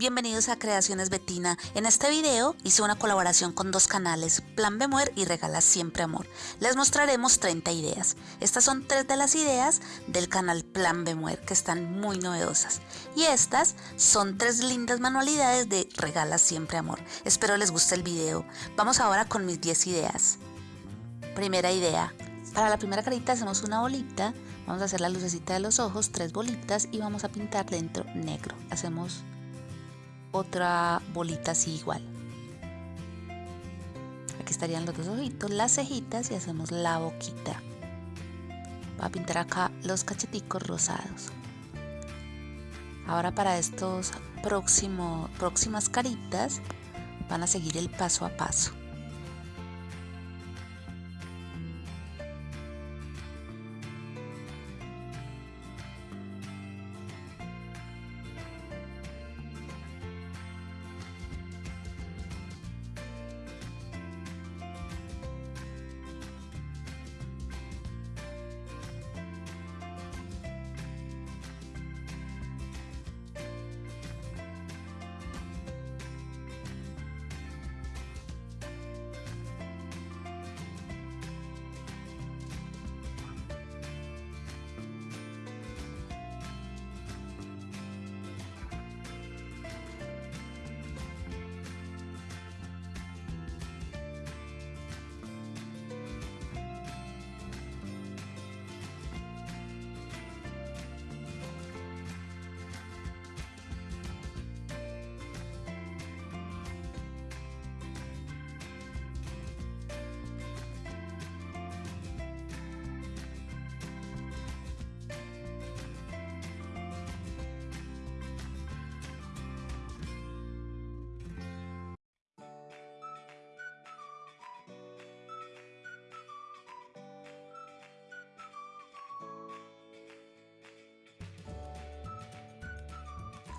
Bienvenidos a Creaciones Betina. En este video hice una colaboración con dos canales, Plan Bemuer y Regala Siempre Amor. Les mostraremos 30 ideas. Estas son tres de las ideas del canal Plan Bemuer que están muy novedosas. Y estas son tres lindas manualidades de Regala Siempre Amor. Espero les guste el video. Vamos ahora con mis 10 ideas. Primera idea. Para la primera carita hacemos una bolita. Vamos a hacer la lucecita de los ojos, tres bolitas y vamos a pintar dentro negro. Hacemos otra bolita así igual. Aquí estarían los dos ojitos, las cejitas y hacemos la boquita. Voy a pintar acá los cacheticos rosados. Ahora para estos próximos próximas caritas van a seguir el paso a paso.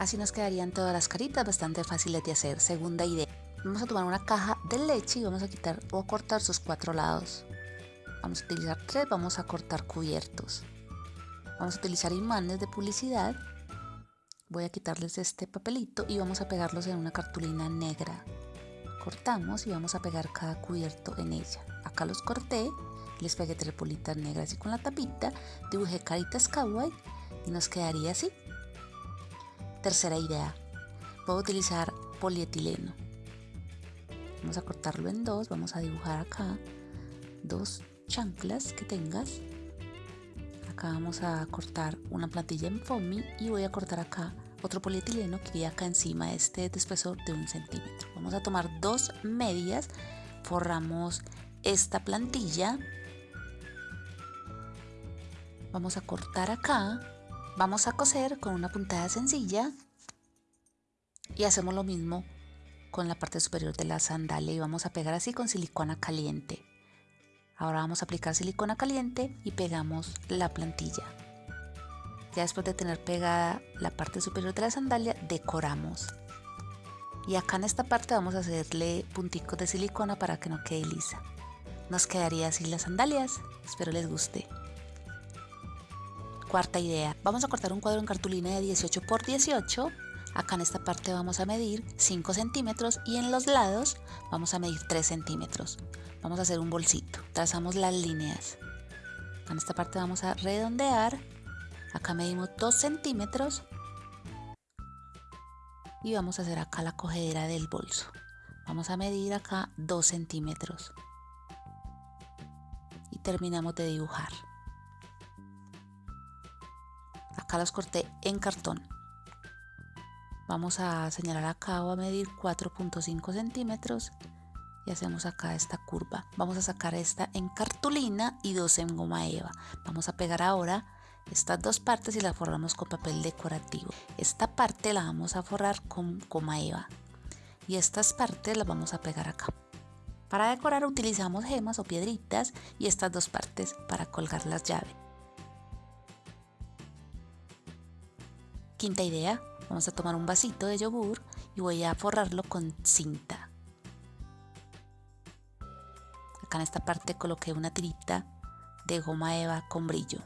Así nos quedarían todas las caritas bastante fáciles de hacer. Segunda idea. Vamos a tomar una caja de leche y vamos a quitar o cortar sus cuatro lados. Vamos a utilizar tres, vamos a cortar cubiertos. Vamos a utilizar imanes de publicidad. Voy a quitarles este papelito y vamos a pegarlos en una cartulina negra. Cortamos y vamos a pegar cada cubierto en ella. Acá los corté, les pegué tres bolitas negras y con la tapita dibujé caritas kawaii y nos quedaría así. Tercera idea, puedo utilizar polietileno. Vamos a cortarlo en dos, vamos a dibujar acá dos chanclas que tengas. Acá vamos a cortar una plantilla en foamy y voy a cortar acá otro polietileno que iría acá encima, este de espesor de un centímetro. Vamos a tomar dos medias, forramos esta plantilla, vamos a cortar acá Vamos a coser con una puntada sencilla y hacemos lo mismo con la parte superior de la sandalia y vamos a pegar así con silicona caliente. Ahora vamos a aplicar silicona caliente y pegamos la plantilla. Ya después de tener pegada la parte superior de la sandalia, decoramos. Y acá en esta parte vamos a hacerle punticos de silicona para que no quede lisa. Nos quedaría así las sandalias. Espero les guste. Cuarta idea, vamos a cortar un cuadro en cartulina de 18 por 18. Acá en esta parte vamos a medir 5 centímetros y en los lados vamos a medir 3 centímetros. Vamos a hacer un bolsito, trazamos las líneas. en esta parte vamos a redondear. Acá medimos 2 centímetros y vamos a hacer acá la cogedera del bolso. Vamos a medir acá 2 centímetros y terminamos de dibujar acá los corté en cartón. Vamos a señalar acá o a medir 4.5 centímetros y hacemos acá esta curva. Vamos a sacar esta en cartulina y dos en goma eva. Vamos a pegar ahora estas dos partes y la forramos con papel decorativo. Esta parte la vamos a forrar con goma eva y estas partes las vamos a pegar acá. Para decorar utilizamos gemas o piedritas y estas dos partes para colgar las llaves Quinta idea, vamos a tomar un vasito de yogur y voy a forrarlo con cinta. Acá en esta parte coloqué una tirita de goma eva con brillo.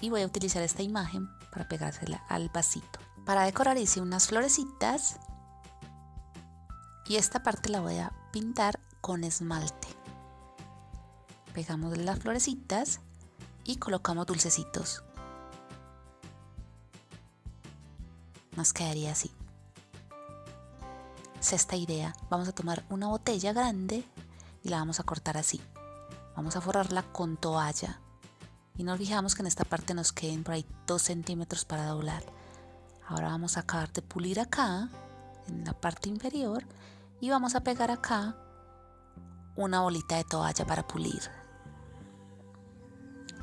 Y voy a utilizar esta imagen para pegársela al vasito. Para decorar hice unas florecitas y esta parte la voy a pintar con esmalte. Pegamos las florecitas y colocamos dulcecitos. Nos quedaría así. Sexta idea, vamos a tomar una botella grande y la vamos a cortar así. Vamos a forrarla con toalla y nos fijamos que en esta parte nos queden por ahí 2 centímetros para doblar. Ahora vamos a acabar de pulir acá, en la parte inferior, y vamos a pegar acá una bolita de toalla para pulir.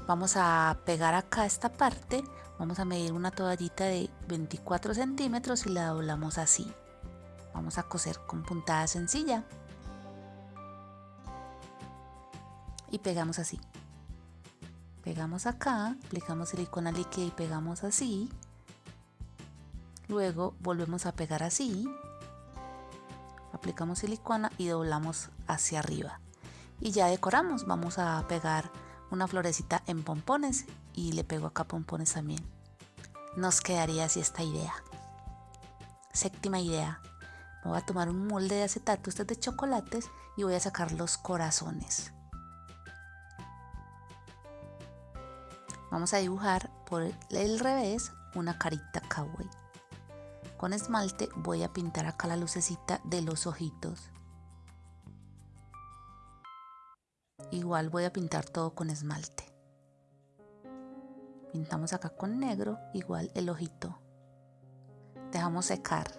Vamos a pegar acá esta parte, vamos a medir una toallita de 24 centímetros y la doblamos así. Vamos a coser con puntada sencilla. Y pegamos así. Pegamos acá, aplicamos silicona líquida y pegamos así. Luego volvemos a pegar así. Aplicamos silicona y doblamos hacia arriba. Y ya decoramos, vamos a pegar una florecita en pompones y le pego acá pompones también. Nos quedaría así esta idea. Séptima idea. Voy a tomar un molde de acetato, este de chocolates, y voy a sacar los corazones. Vamos a dibujar por el revés una carita kawaii. Con esmalte voy a pintar acá la lucecita de los ojitos. Igual voy a pintar todo con esmalte. Pintamos acá con negro, igual el ojito. Dejamos secar.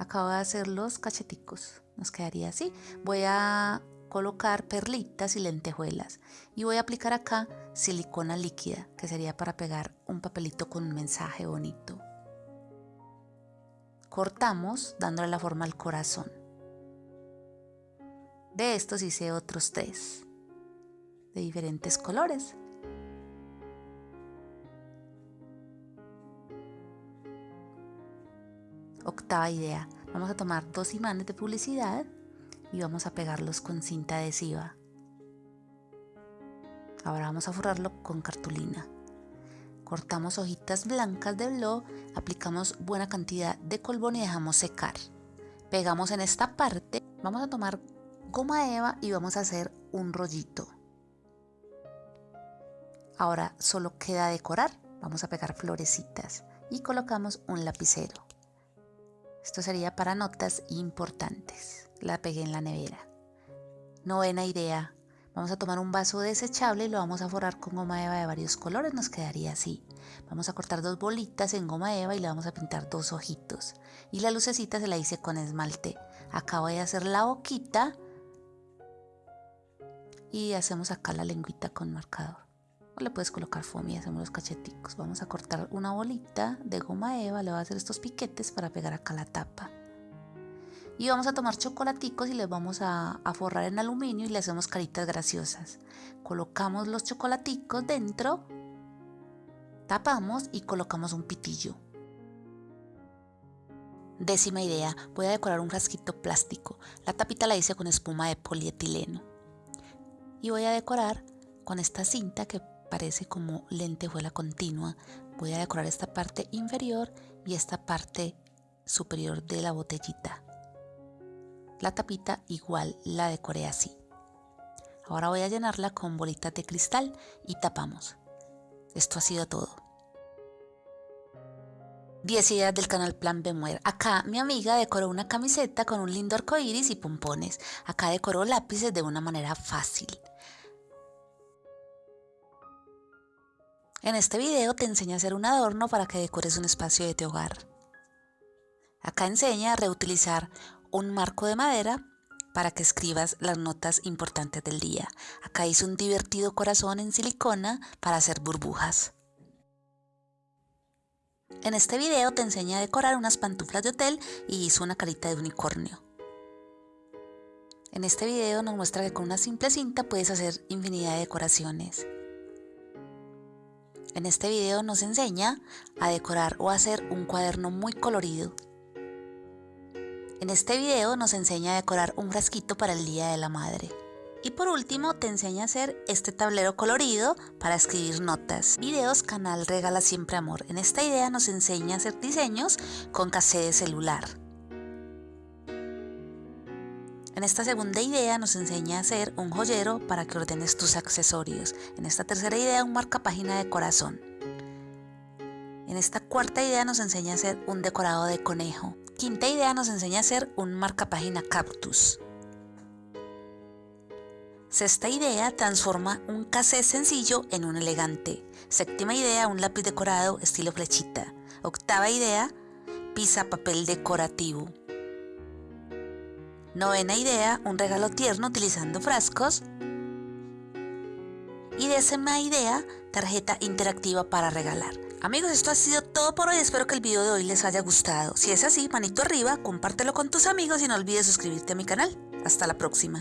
Acabo de hacer los cacheticos. Nos quedaría así. Voy a colocar perlitas y lentejuelas. Y voy a aplicar acá silicona líquida, que sería para pegar un papelito con un mensaje bonito. Cortamos dándole la forma al corazón. De estos hice otros tres de diferentes colores. Octava idea. Vamos a tomar dos imanes de publicidad y vamos a pegarlos con cinta adhesiva. Ahora vamos a forrarlo con cartulina. Cortamos hojitas blancas de blog, aplicamos buena cantidad de colbón y dejamos secar. Pegamos en esta parte, vamos a tomar goma eva y vamos a hacer un rollito. Ahora solo queda decorar. Vamos a pegar florecitas y colocamos un lapicero. Esto sería para notas importantes. La pegué en la nevera. Novena idea. Vamos a tomar un vaso desechable y lo vamos a forrar con goma eva de varios colores. Nos quedaría así. Vamos a cortar dos bolitas en goma eva y le vamos a pintar dos ojitos. Y la lucecita se la hice con esmalte. Acá voy a hacer la boquita. Y hacemos acá la lengüita con marcador le puedes colocar foamy hacemos los cacheticos. Vamos a cortar una bolita de goma eva, le voy a hacer estos piquetes para pegar acá la tapa. Y vamos a tomar chocolaticos y les vamos a, a forrar en aluminio y le hacemos caritas graciosas. Colocamos los chocolaticos dentro, tapamos y colocamos un pitillo. Décima idea, voy a decorar un frasquito plástico. La tapita la hice con espuma de polietileno. Y voy a decorar con esta cinta que parece como lentejuela continua. Voy a decorar esta parte inferior y esta parte superior de la botellita. La tapita igual la decoré así. Ahora voy a llenarla con bolitas de cristal y tapamos. Esto ha sido todo. 10 ideas del canal Plan Bemuer. Acá mi amiga decoró una camiseta con un lindo arco iris y pompones. Acá decoró lápices de una manera fácil. En este video te enseña a hacer un adorno para que decores un espacio de tu hogar. Acá enseña a reutilizar un marco de madera para que escribas las notas importantes del día. Acá hice un divertido corazón en silicona para hacer burbujas. En este video te enseña a decorar unas pantuflas de hotel y hizo una carita de unicornio. En este video nos muestra que con una simple cinta puedes hacer infinidad de decoraciones. En este video nos enseña a decorar o hacer un cuaderno muy colorido. En este video nos enseña a decorar un frasquito para el Día de la Madre. Y por último te enseña a hacer este tablero colorido para escribir notas. Videos canal Regala Siempre Amor. En esta idea nos enseña a hacer diseños con cassette de celular. En esta segunda idea nos enseña a hacer un joyero para que ordenes tus accesorios. En esta tercera idea un marca página de corazón. En esta cuarta idea nos enseña a hacer un decorado de conejo. Quinta idea nos enseña a hacer un marca página cactus. Sexta idea transforma un cassette sencillo en un elegante. Séptima idea un lápiz decorado estilo flechita. Octava idea pisa papel decorativo. Novena idea un regalo tierno utilizando frascos. Y décima idea tarjeta interactiva para regalar. Amigos, esto ha sido todo por hoy. Espero que el video de hoy les haya gustado. Si es así, manito arriba, compártelo con tus amigos y no olvides suscribirte a mi canal. Hasta la próxima.